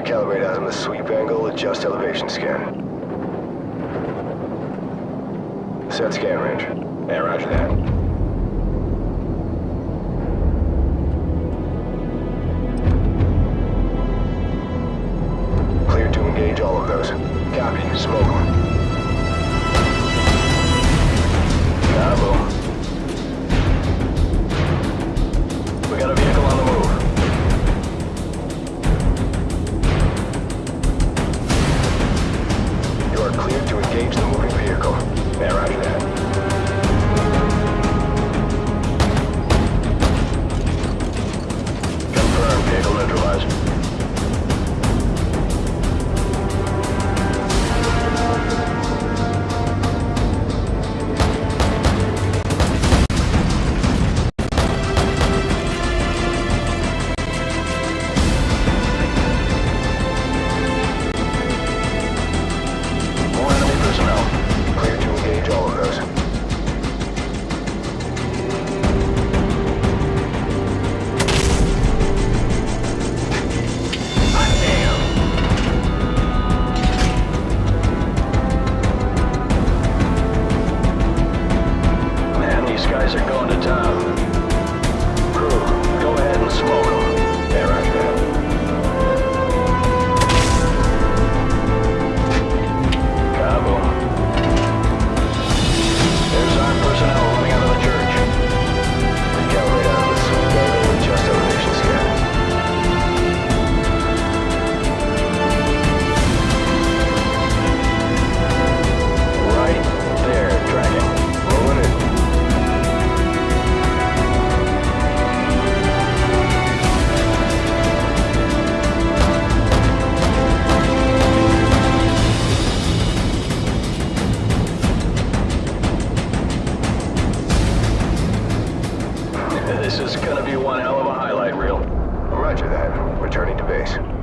Recalibrate out on the sweep angle, adjust elevation scan. Set scan range. Yeah, roger that. Clear to engage all of those. Copy. Smoke This is gonna be one hell of a highlight reel. Roger that. Returning to base.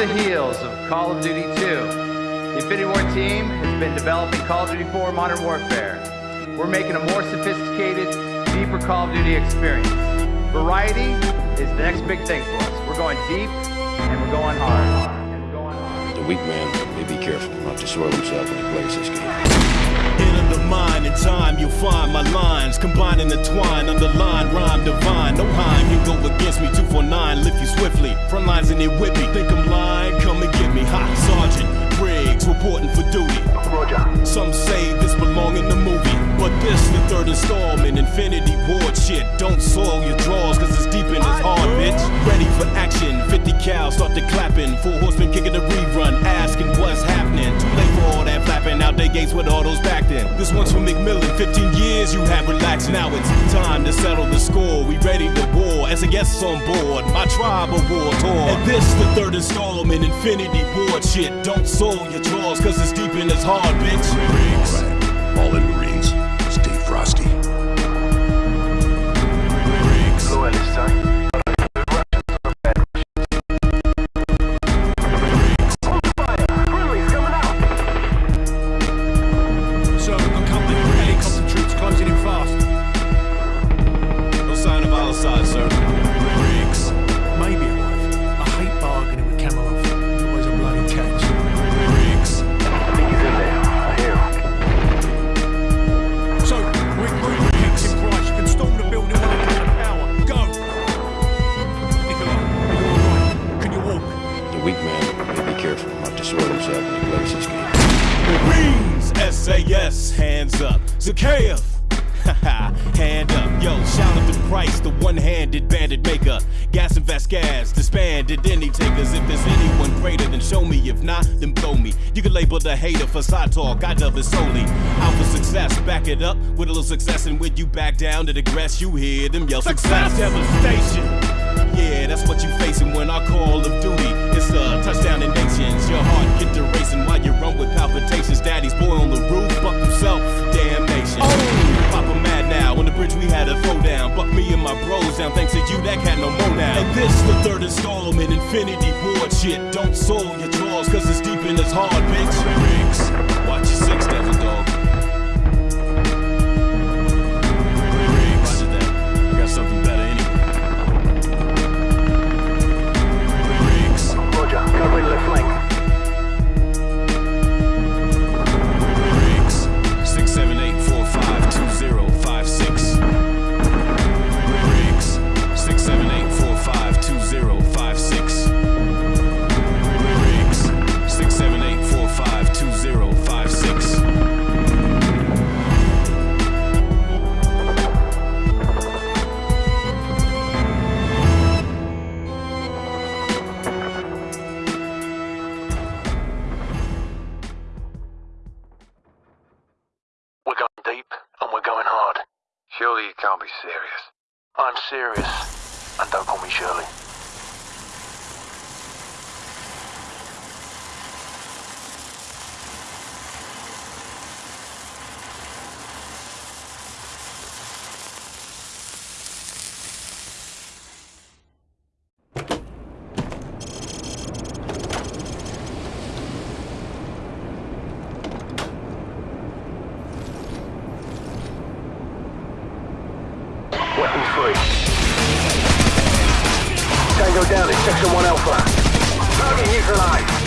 The heels of Call of Duty 2, the Infinity Ward team has been developing Call of Duty 4 Modern Warfare. We're making a more sophisticated, deeper Call of Duty experience. Variety is the next big thing for us. We're going deep and we're going hard. And we're going hard. The weak man may be careful not to soil himself when he plays this game. Enter the mind in time, you'll find my lines combining the twine, underline rhyme divine. No Heim, you go against me, 249, lift you swiftly. Front lines in it with me, think I'm Briggs reporting for duty. Roger. Some say this belong in the movie, but this the third installment. Infinity Ward shit. Don't soil your drawers, cause it's deep in his hard, bitch. Ready for action, 50 cal, start the clapping. Four horsemen kicking the rerun, asking what's happening. Too late for all that flapping, out they gates with all those back then. This one's for MacMillan, 15 years you have relaxed. Now it's time to settle the score. We ready to war as a guest on board. My tribe war tour. And this the third installment, Infinity Ward shit. Don't soil your drawers, cause it's deep in his hard, bitch. Briggs. All in Marines, stay frosty. Briggs. Slow end up. Zakayev! Hand up, yo, shout out the price, the one-handed bandit maker. Gaz and Vasquez, disbanded any takers. If there's anyone greater, then show me. If not, then blow me. You can label the hater for side talk, I dub it solely. Out for success, back it up with a little success, and when you back down to digress, you hear them yell success. Devastation. Yeah, that's what you facing when I call of duty. It's a touchdown in nations. Your heart get to racing while you run with palpitations. Down. Thanks to you, that cat no more now. And this the third installment, Infinity Ward shit. Don't soil your drawers, cause it's deep in his hard, bitch. Surely you can't be serious. I'm serious. And don't call me Shirley. Tango down in Section 1 Alpha. Target neutralized.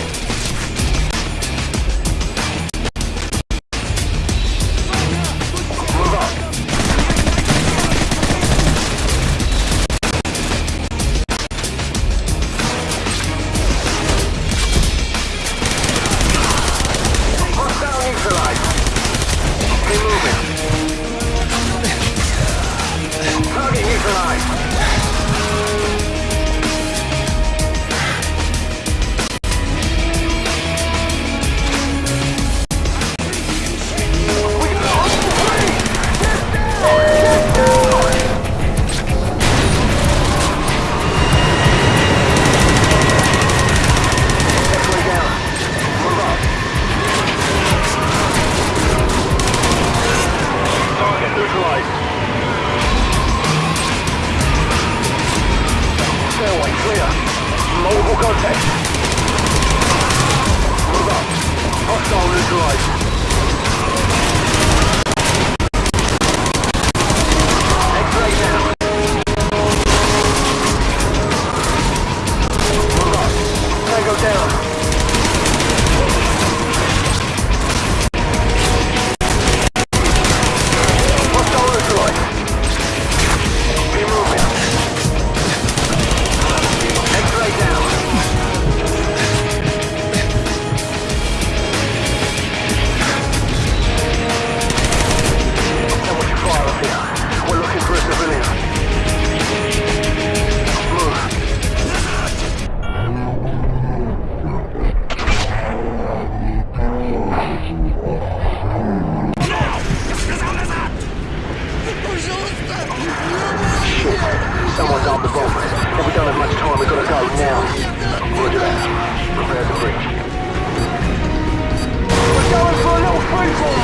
Now. Roger that. Prepare to breach. We're going for a little freefall,